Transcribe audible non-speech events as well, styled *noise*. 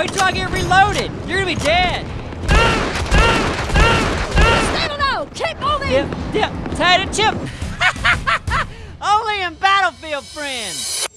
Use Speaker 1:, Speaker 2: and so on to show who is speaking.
Speaker 1: Wait till I get reloaded. You're gonna be dead.
Speaker 2: Stand low! Keep moving!
Speaker 1: Yep, yep, tight and chip. *laughs* Only in Battlefield, friends.